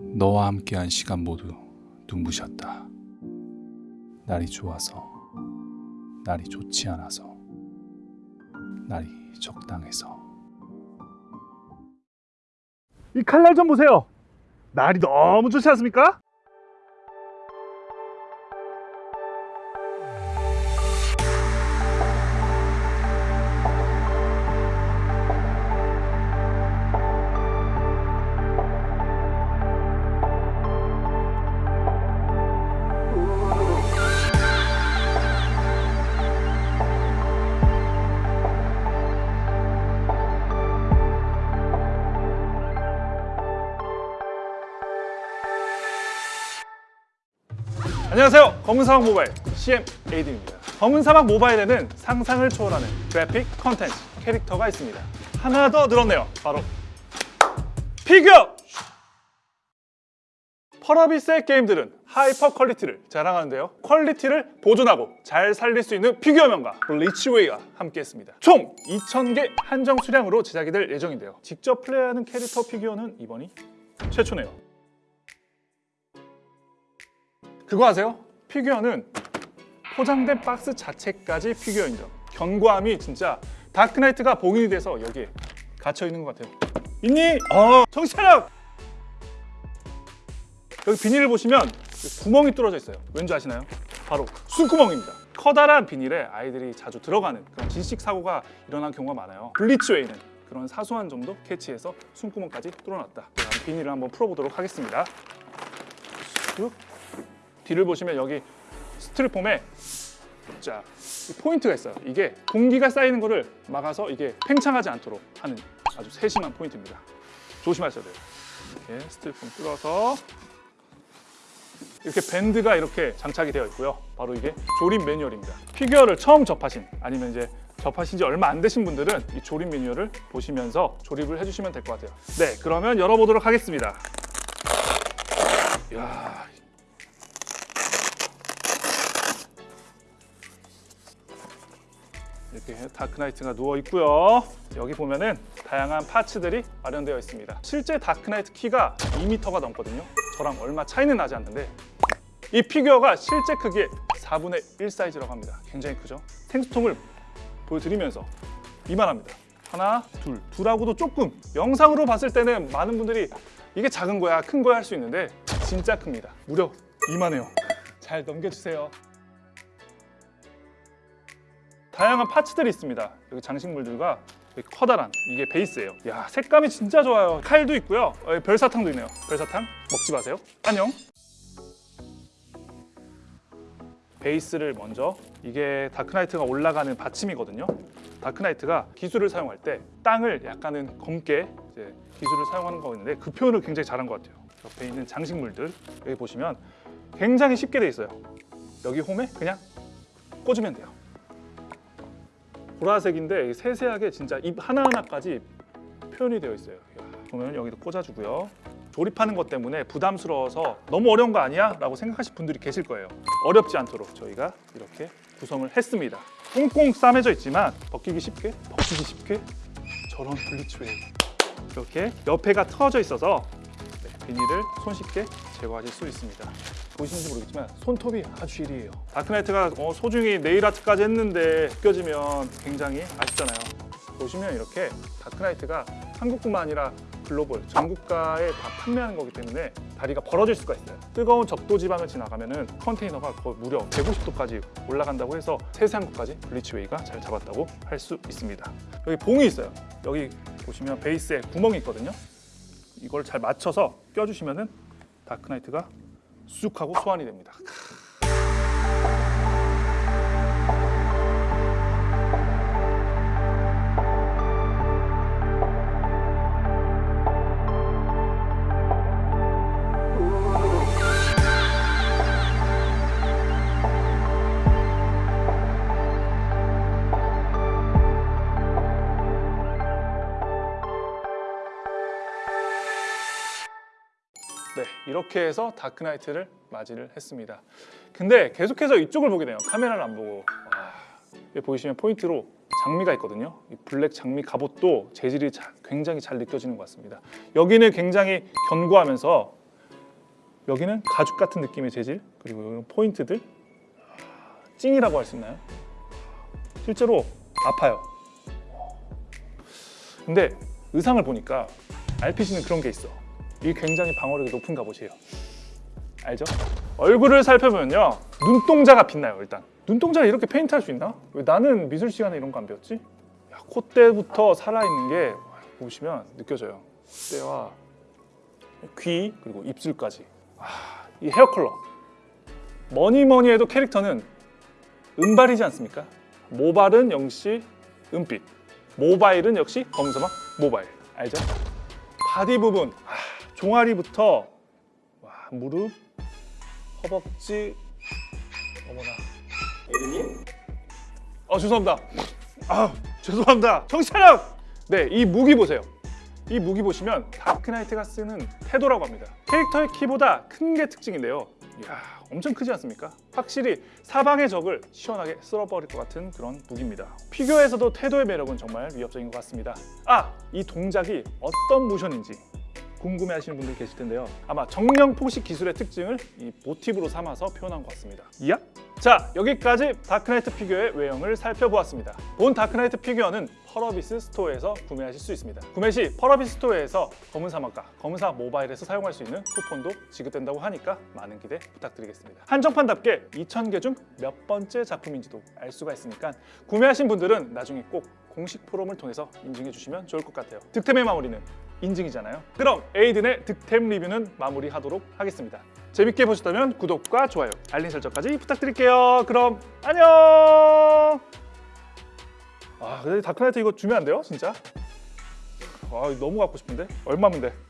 너와 함께한 시간 모두 눈부셨다. 날이 좋아서, 날이 좋지 않아서, 날이 적당해서. 이 칼날 좀 보세요. 날이 너무 좋지 않습니까? 안녕하세요. 검은사막 모바일 CM 에이든입니다. 검은사막 모바일에는 상상을 초월하는 그래픽 컨텐츠 캐릭터가 있습니다. 하나 더 늘었네요. 바로 피규어! 펄어비스의 게임들은 hyper quality를 자랑하는데요. quality를 보존하고 잘 살릴 수 있는 피규어 명가 블리츠웨이가 함께했습니다. 총 2,000개 한정 수량으로 제작이 될 예정인데요. 직접 플레이하는 캐릭터 피규어는 이번이 최초네요. 그거 아세요? 피규어는 포장된 박스 자체까지 피규어 인정. 견고함이 진짜 다크나이트가 봉인이 돼서 여기에 갇혀 있는 것 같아요. 있니? 어, 정신 차려! 여기 비닐을 보시면 구멍이 뚫어져 있어요. 왠지 아시나요? 바로 숨구멍입니다. 커다란 비닐에 아이들이 자주 들어가는 그런 질식 사고가 일어난 경우가 많아요. 블리츠웨이는 그런 사소한 점도 캐치해서 숨구멍까지 뚫어놨다. 비닐을 한번 풀어보도록 하겠습니다. 쑥. 뒤를 보시면 여기 스티로폼에 자, 이 포인트가 있어요. 이게 공기가 쌓이는 것을 막아서 이게 팽창하지 않도록 하는 아주 세심한 포인트입니다. 조심하셔야 돼요. 이렇게 스티로폼 뚫어서 이렇게 밴드가 이렇게 장착이 되어 있고요. 바로 이게 조립 매뉴얼입니다. 피규어를 처음 접하신 아니면 이제 접하신 지 얼마 안 되신 분들은 이 조립 매뉴얼을 보시면서 조립을 해주시면 될 것 같아요. 네, 그러면 열어보도록 하겠습니다. 이야, 이렇게 다크나이트가 누워 있고요. 여기 보면은 다양한 parts들이 마련되어 있습니다. 실제 다크나이트 키가 2m가 넘거든요. 저랑 얼마 차이는 나지 않는데 이 피규어가 실제 크기의 4분의 1 사이즈라고 합니다. 굉장히 크죠? 생수통을 보여드리면서 이만합니다. 하나, 둘, 둘하고도 조금 영상으로 봤을 때는 많은 분들이 이게 작은 거야, 큰 거야 할 수 있는데 진짜 큽니다. 무려 이만해요. 잘 넘겨주세요. 다양한 파츠들이 있습니다. 여기 장식물들과 여기 커다란 이게 베이스예요. 야 색감이 진짜 좋아요. 칼도 있고요. 어, 별사탕도 있네요. 별사탕 먹지 마세요. 안녕. 베이스를 먼저 이게 다크나이트가 올라가는 받침이거든요. 다크나이트가 기술을 사용할 때 땅을 약간은 검게 기술을 사용하는 거 있는데 그 표현을 굉장히 잘한 것 같아요. 옆에 있는 장식물들 여기 보시면 굉장히 쉽게 돼 있어요. 여기 홈에 그냥 꽂으면 돼요. 보라색인데 세세하게 진짜 입 하나하나까지 표현이 되어 있어요. 보면 여기도 꽂아주고요. 조립하는 것 때문에 부담스러워서 너무 어려운 거 아니야? 라고 생각하실 분들이 계실 거예요. 어렵지 않도록 저희가 이렇게 구성을 했습니다. 꽁꽁 싸매져 있지만 벗기기 쉽게, 벗기기 쉽게 저런 블리츠웨이 이렇게 옆에가 터져 있어서 네, 비닐을 손쉽게 제거하실 수 있습니다. 보시는지 모르겠지만 손톱이 아주 일이에요. 다크나이트가 어, 소중히 네일 아트까지 했는데 벗겨지면 굉장히 아쉽잖아요. 보시면 이렇게 다크나이트가 한국뿐만 아니라 글로벌 전국가에 다 판매하는 거기 때문에 다리가 벌어질 수가 있어요. 뜨거운 적도 지방을 지나가면 은 컨테이너가 거의 무려 150도까지 올라간다고 해서 세세한 것까지 블리치웨이가 잘 잡았다고 할 수 있습니다. 여기 봉이 있어요. 여기 보시면 베이스에 구멍이 있거든요. 이걸 잘 맞춰서 껴주시면은 다크나이트가 쑥 하고 소환이 됩니다. 이렇게 해서 다크나이트를 맞이를 했습니다. 근데 계속해서 이쪽을 보게 돼요. 카메라를 안 보고. 와, 여기 보이시면 포인트로 장미가 있거든요. 이 블랙 장미 갑옷도 재질이 자- 굉장히 잘 느껴지는 것 같습니다. 여기는 굉장히 견고하면서 여기는 가죽 같은 느낌의 재질 그리고 포인트들 찡이라고 할 수 있나요? 실제로 아파요. 근데 의상을 보니까 RPG는 그런 게 있어. 이게 굉장히 방어력이 높은 갑옷이에요. 알죠? 얼굴을 살펴보면요 눈동자가 빛나요 일단 눈동자를 이렇게 페인트할 수 있나? 왜 나는 미술 시간에 이런 거 안 배웠지? 야, 콧대부터 살아있는 게 보시면 느껴져요 콧대와 귀 그리고 입술까지 아, 이 헤어 컬러 뭐니 뭐니 해도 캐릭터는 은발이지 않습니까? 모발은 역시 은빛 모바일은 역시 검은사막 모바일 알죠? 바디 부분 아, 종아리부터 와, 무릎 허벅지 어머나. 에이든님? 아 죄송합니다. 아 죄송합니다. 정신 차려 네 이 무기 보세요. 이 무기 보시면 다크나이트가 쓰는 태도라고 합니다. 캐릭터의 키보다 큰 게 특징인데요. 이야 엄청 크지 않습니까? 확실히 사방의 적을 시원하게 쓸어버릴 것 같은 그런 무기입니다. 피규어에서도 태도의 매력은 정말 위협적인 것 같습니다. 아! 이 동작이 어떤 모션인지 궁금해하시는 분들 계실 텐데요. 아마 정령 포식 기술의 특징을 이 모티브로 삼아서 표현한 것 같습니다. 이야? 자 여기까지 다크나이트 피규어의 외형을 살펴보았습니다. 본 다크나이트 피규어는 펄어비스 스토어에서 구매하실 수 있습니다. 구매 시 펄어비스 스토어에서 검은 사막과 검은 사막 모바일에서 사용할 수 있는 쿠폰도 지급된다고 하니까 많은 기대 부탁드리겠습니다. 한정판답게 2,000개 중 몇 번째 작품인지도 알 수가 있으니까 구매하신 분들은 나중에 꼭 공식 포럼을 통해서 인증해 주시면 좋을 것 같아요. 득템의 마무리는 인증이잖아요. 그럼 에이든의 득템 리뷰는 마무리하도록 하겠습니다. 재밌게 보셨다면 구독과 좋아요, 알림 설정까지 부탁드릴게요. 그럼 안녕. 아, 근데 다크나이트 이거 주면 안 돼요, 진짜? 아, 너무 갖고 싶은데 얼마면 돼?